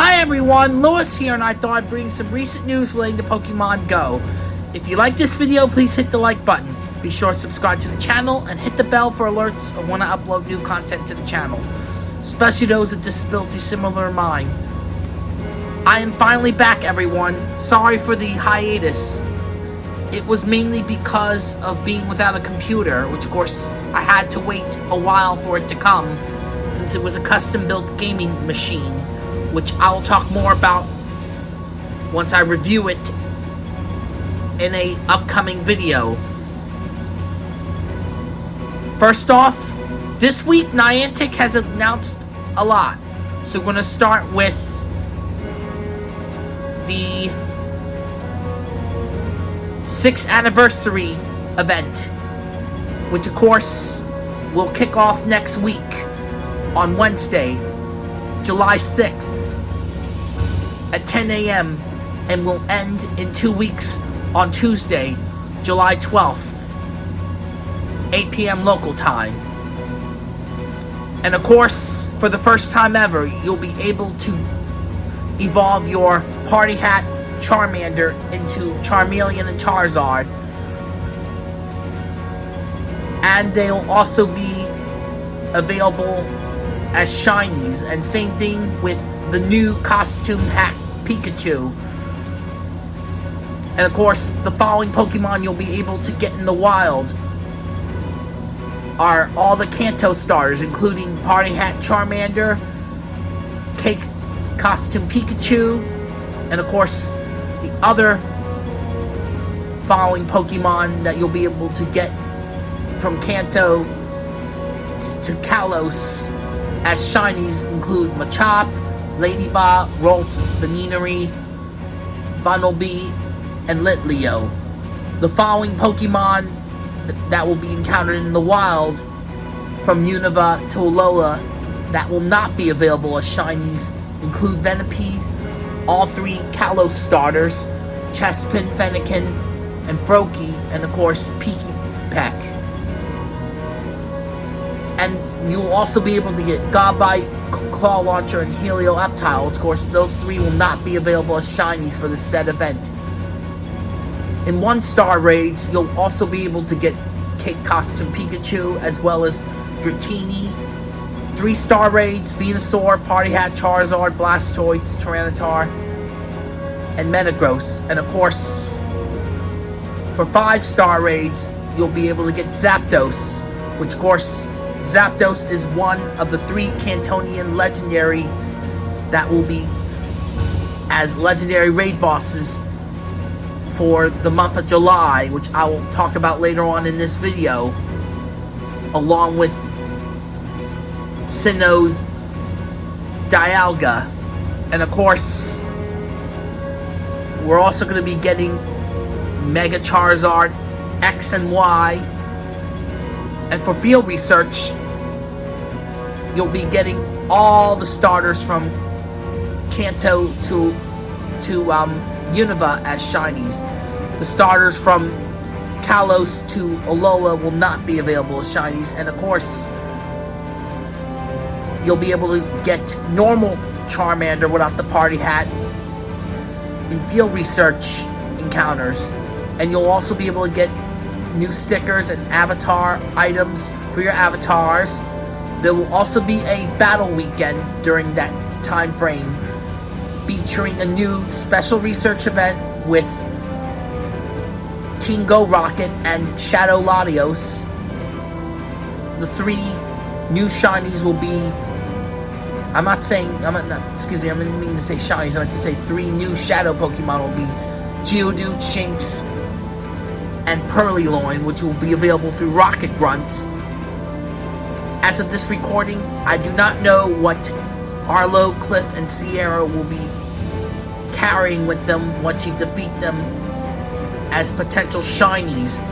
Hi everyone, Lewis here and I thought I'd bring some recent news relating to Pokemon Go. If you like this video, please hit the like button. Be sure to subscribe to the channel and hit the bell for alerts of when I upload new content to the channel. Especially those with disabilities similar to mine. I am finally back everyone. Sorry for the hiatus. It was mainly because of being without a computer, which of course I had to wait a while for it to come, since it was a custom-built gaming machine which I'll talk more about once I review it in a upcoming video. First off, this week Niantic has announced a lot. So we're going to start with the 6th anniversary event, which of course will kick off next week on Wednesday, July 6th at 10 a.m. and will end in two weeks on Tuesday, July 12th, 8 p.m. local time. And of course, for the first time ever, you'll be able to evolve your Party Hat Charmander into Charmeleon and Charizard. And they'll also be available as shinies. And same thing with the new costume hat Pikachu. And of course, the following Pokemon you'll be able to get in the wild are all the Kanto starters, including Party Hat Charmander, Cake Costume Pikachu, and of course, the other following Pokemon that you'll be able to get from Kanto to Kalos as shinies include Machop, Ledyba, Ralts, Buneary, Bunnelby, and Litleo. The following Pokemon that will be encountered in the wild from Unova to Alola that will not be available as shinies include Venipede, all three Kalos starters, Chespin, Fennekin, and Froakie, and of course Peaky Peck. And you'll also be able to get Godbite, Clauncher, and Helioptile. Of course, those three will not be available as shinies for the said event. In one-star raids, you'll also be able to get Cake Costume Pikachu, as well as Dratini. Three-star raids, Venusaur, Party Hat, Charizard, Blastoise, Tyranitar, and Metagross. And of course, for five-star raids, you'll be able to get Zapdos, which of course Zapdos is one of the three Kantonian legendaries that will be as legendary raid bosses for the month of July, which I will talk about later on in this video, along with Sinnoh's Dialga. And of course, we're also going to be getting Mega Charizard X and Y and for field research, you'll be getting all the starters from Kanto to to um, Unova as shinies. The starters from Kalos to Alola will not be available as shinies, and of course, you'll be able to get normal Charmander without the party hat in field research encounters, and you'll also be able to get new stickers and avatar items for your avatars. There will also be a battle weekend during that time frame featuring a new special research event with Team Go Rocket and Shadow Latios. The three new shinies will be I'm not saying I'm not, excuse me, I didn't mean to say shinies, I meant to say three new shadow Pokemon will be Geodude, Shinx, and Purrloin, which will be available through Rocket Grunts. As of this recording, I do not know what Arlo, Cliff, and Sierra will be carrying with them once you defeat them as potential shinies.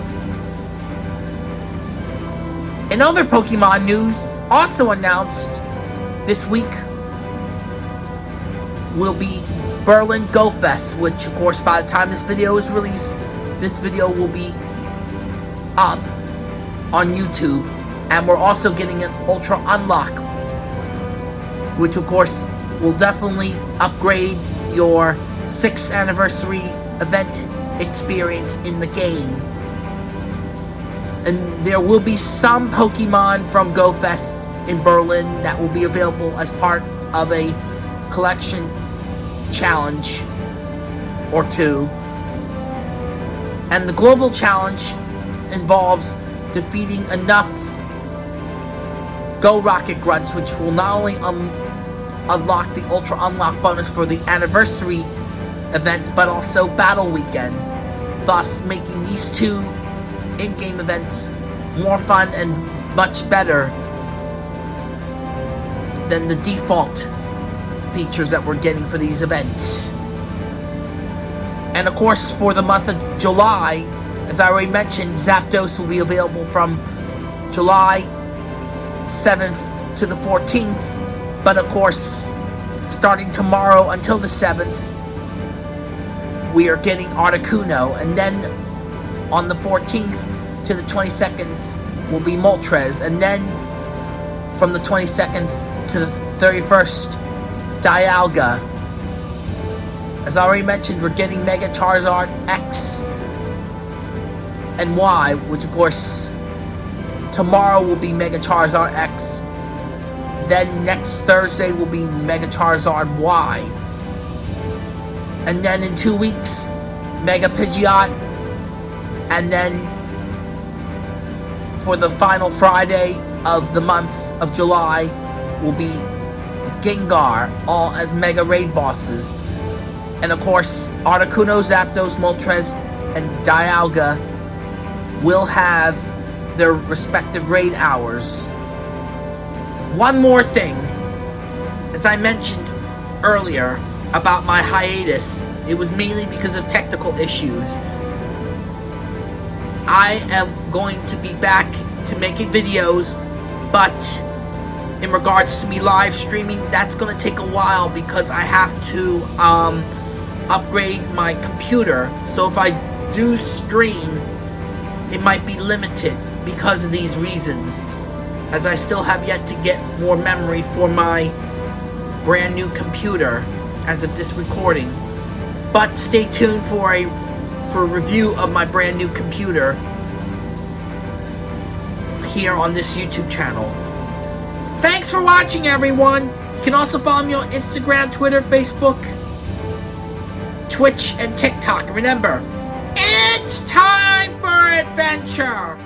In other Pokemon news, also announced this week will be Berlin Go Fest, which of course by the time this video is released, this video will be up on YouTube. And we're also getting an Ultra Unlock, which of course will definitely upgrade your 6th anniversary event experience in the game. And there will be some Pokemon from GoFest in Berlin that will be available as part of a collection challenge or two. And the global challenge involves defeating enough Go Rocket Grunts, which will not only un unlock the Ultra Unlock bonus for the anniversary event, but also Battle Weekend, thus making these two in-game events more fun and much better than the default features that we're getting for these events. And of course, for the month of July, as I already mentioned, Zapdos will be available from July 7th to the 14th. But of course, starting tomorrow until the 7th, we are getting Articuno. And then on the 14th to the 22nd will be Moltres. And then from the 22nd to the 31st, Dialga. As I already mentioned, we're getting Mega Charizard X and Y, which of course tomorrow will be Mega Charizard X. Then next Thursday will be Mega Charizard Y. And then in two weeks, Mega Pidgeot. And then for the final Friday of the month of July will be Gengar, all as Mega Raid bosses. And of course, Articuno, Zapdos, Moltres, and Dialga will have their respective raid hours. One more thing. As I mentioned earlier about my hiatus, it was mainly because of technical issues. I am going to be back to making videos, but in regards to me live streaming, that's going to take a while because I have to um, upgrade my computer. So if I do stream, it might be limited because of these reasons, as I still have yet to get more memory for my brand new computer as of this recording. But stay tuned for a for a review of my brand new computer here on this YouTube channel. Thanks for watching, everyone. You can also follow me on Instagram, Twitter, Facebook, Twitch, and TikTok. Remember, it's time for adventure!